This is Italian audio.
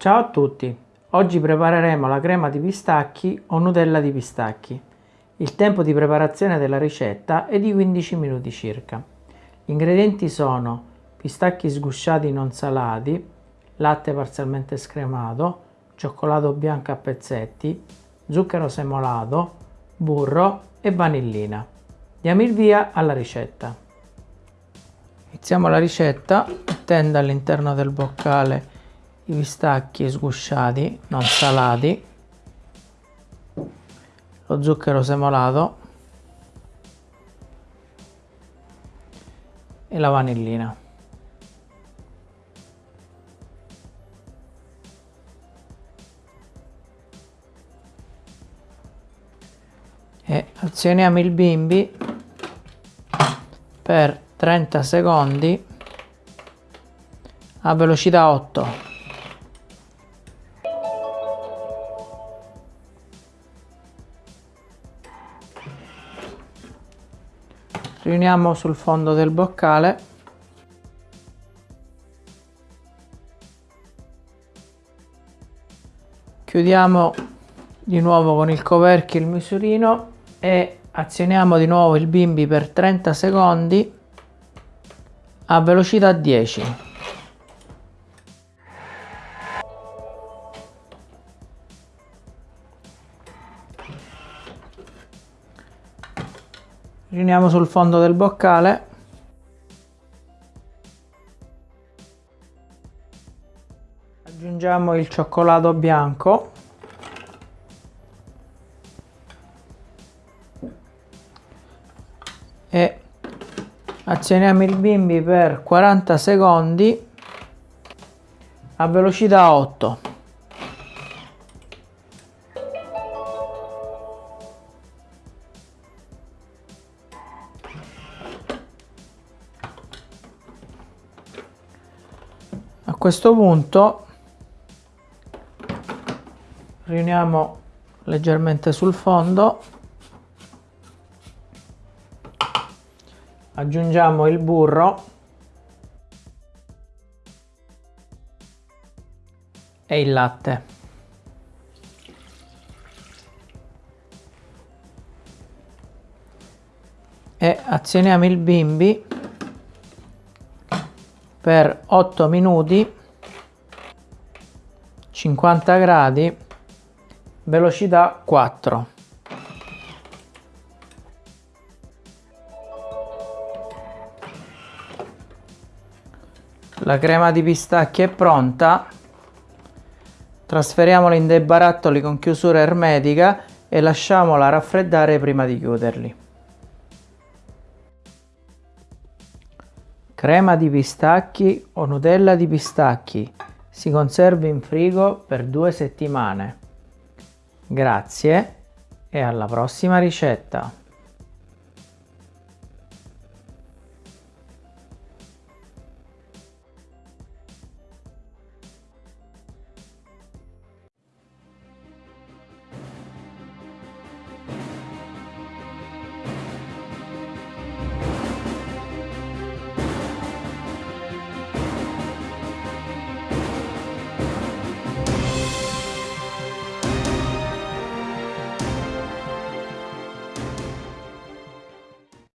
Ciao a tutti! Oggi prepareremo la crema di pistacchi o Nutella di pistacchi. Il tempo di preparazione della ricetta è di 15 minuti circa. Gli ingredienti sono pistacchi sgusciati non salati, latte parzialmente scremato, cioccolato bianco a pezzetti, zucchero semolato, burro e vanillina. Diamo il via alla ricetta. Iniziamo la ricetta mettendo all'interno del boccale i pistacchi sgusciati, non salati, lo zucchero semolato. E la vanillina. E azioniamo il bimbi per 30 secondi a velocità 8 riuniamo sul fondo del boccale. Chiudiamo di nuovo con il coperchio il misurino e azioniamo di nuovo il bimbi per 30 secondi a velocità 10 riuniamo sul fondo del boccale. Aggiungiamo il cioccolato bianco. E azioniamo il bimbi per 40 secondi a velocità 8 questo punto riuniamo leggermente sul fondo aggiungiamo il burro e il latte. E azioniamo il bimbi per 8 minuti 50 gradi velocità 4 la crema di pistacchi è pronta. Trasferiamola in dei barattoli con chiusura ermetica e lasciamola raffreddare prima di chiuderli Crema di pistacchi o Nutella di pistacchi. Si conserva in frigo per due settimane. Grazie e alla prossima ricetta!